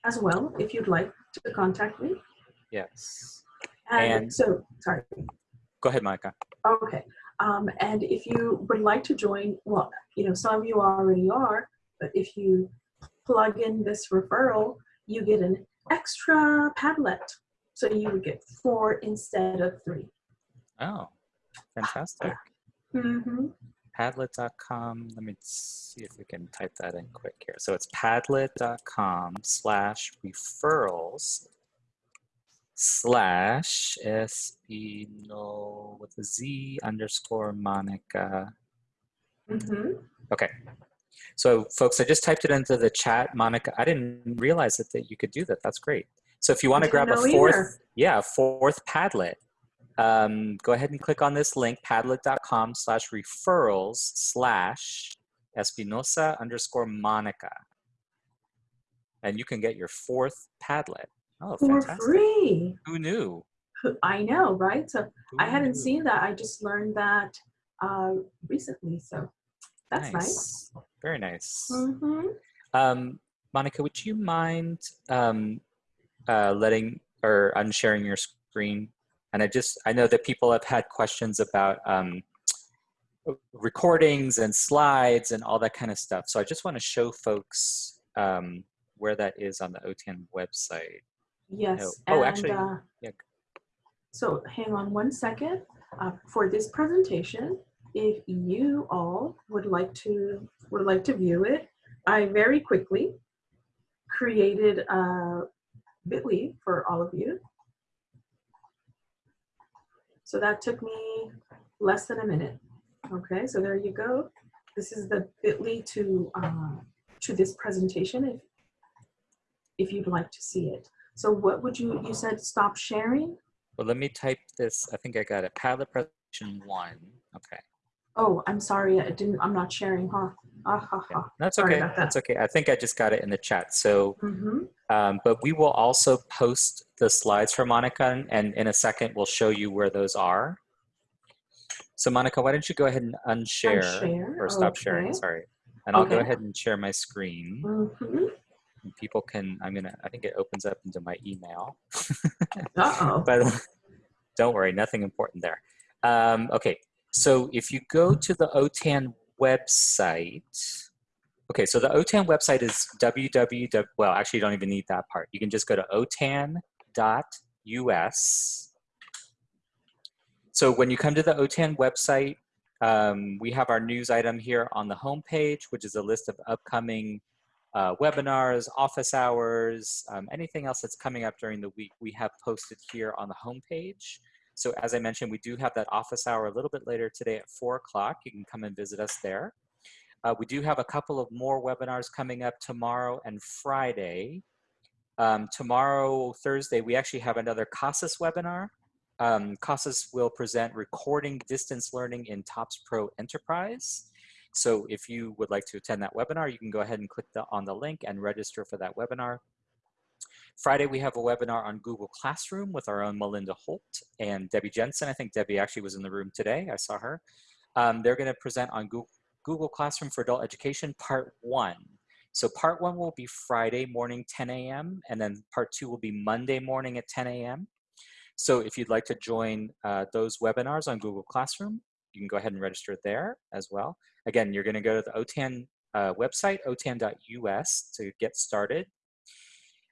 as well if you'd like to contact me. Yes. And, and so, sorry. Go ahead, Micah. Okay. Um, and if you would like to join, well, you know, some of you already are, but if you plug in this referral, you get an extra Padlet. So you would get four instead of three. Oh, fantastic. Yeah. Mm -hmm padlet.com. Let me see if we can type that in quick here. So it's padlet.com slash referrals slash Espino with a Z underscore Monica. Mm -hmm. Okay. So folks, I just typed it into the chat. Monica, I didn't realize that, that you could do that. That's great. So if you want to grab a fourth, either. yeah, fourth Padlet, um, go ahead and click on this link, padlet.com slash referrals slash Espinoza underscore Monica. And you can get your fourth Padlet. Oh, For fantastic. free. Who knew? I know, right? So Who I hadn't knew? seen that. I just learned that uh, recently. So that's nice. nice. Very nice. Mm -hmm. um, Monica, would you mind um, uh, letting or unsharing your screen and I just, I know that people have had questions about um, recordings and slides and all that kind of stuff. So I just want to show folks um, where that is on the OTAN website. Yes. Oh, oh and, actually, uh, yeah. So hang on one second. Uh, for this presentation, if you all would like to would like to view it, I very quickly created a bit.ly for all of you. So that took me less than a minute. Okay, so there you go. This is the bit.ly to, uh, to this presentation if, if you'd like to see it. So what would you, you said stop sharing? Well, let me type this. I think I got it. Padlet presentation one. Okay. Oh, I'm sorry. I didn't, I'm not sharing, huh? Ah, ha, ha. That's okay. That. That's okay. I think I just got it in the chat. So, mm -hmm. um, but we will also post the slides for Monica and in a second we'll show you where those are. So Monica, why don't you go ahead and unshare, unshare. or stop okay. sharing, sorry. And I'll okay. go ahead and share my screen. Mm -hmm. People can, I'm gonna, I think it opens up into my email. Uh-oh. but don't worry, nothing important there. Um, okay, so if you go to the OTAN website, okay, so the OTAN website is www, well, actually you don't even need that part. You can just go to otan.us so when you come to the OTAN website, um, we have our news item here on the homepage, which is a list of upcoming uh, webinars, office hours, um, anything else that's coming up during the week, we have posted here on the home page. So as I mentioned, we do have that office hour a little bit later today at four o'clock. You can come and visit us there. Uh, we do have a couple of more webinars coming up tomorrow and Friday. Um, tomorrow, Thursday, we actually have another CASAS webinar. Um, CASAS will present recording distance learning in TOPS Pro Enterprise. So if you would like to attend that webinar, you can go ahead and click the, on the link and register for that webinar. Friday, we have a webinar on Google Classroom with our own Melinda Holt and Debbie Jensen. I think Debbie actually was in the room today. I saw her. Um, they're going to present on Google, Google Classroom for Adult Education, Part 1. So part 1 will be Friday morning, 10 a.m., and then part 2 will be Monday morning at 10 a.m. So if you'd like to join uh, those webinars on Google Classroom, you can go ahead and register there as well. Again, you're gonna go to the OTAN uh, website, otan.us to get started.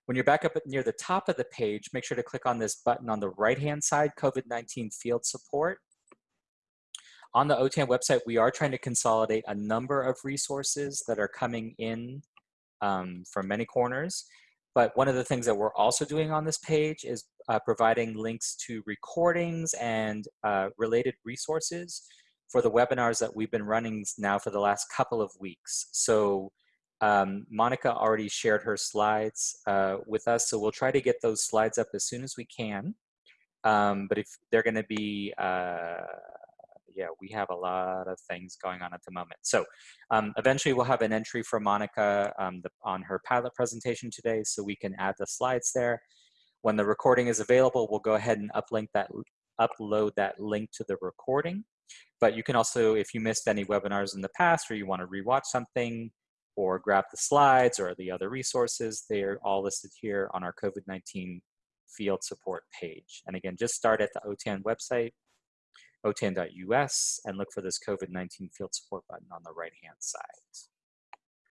When you're back up near the top of the page, make sure to click on this button on the right-hand side, COVID-19 field support. On the OTAN website, we are trying to consolidate a number of resources that are coming in um, from many corners. But one of the things that we're also doing on this page is uh, providing links to recordings and uh, related resources for the webinars that we've been running now for the last couple of weeks. So um, Monica already shared her slides uh, with us, so we'll try to get those slides up as soon as we can. Um, but if they're gonna be uh, yeah, we have a lot of things going on at the moment. So um, eventually we'll have an entry for Monica um, the, on her Padlet presentation today so we can add the slides there. When the recording is available, we'll go ahead and uplink that, upload that link to the recording. But you can also, if you missed any webinars in the past or you want to rewatch something or grab the slides or the other resources, they are all listed here on our COVID-19 field support page. And again, just start at the OTAN website, otan.us and look for this COVID-19 field support button on the right-hand side.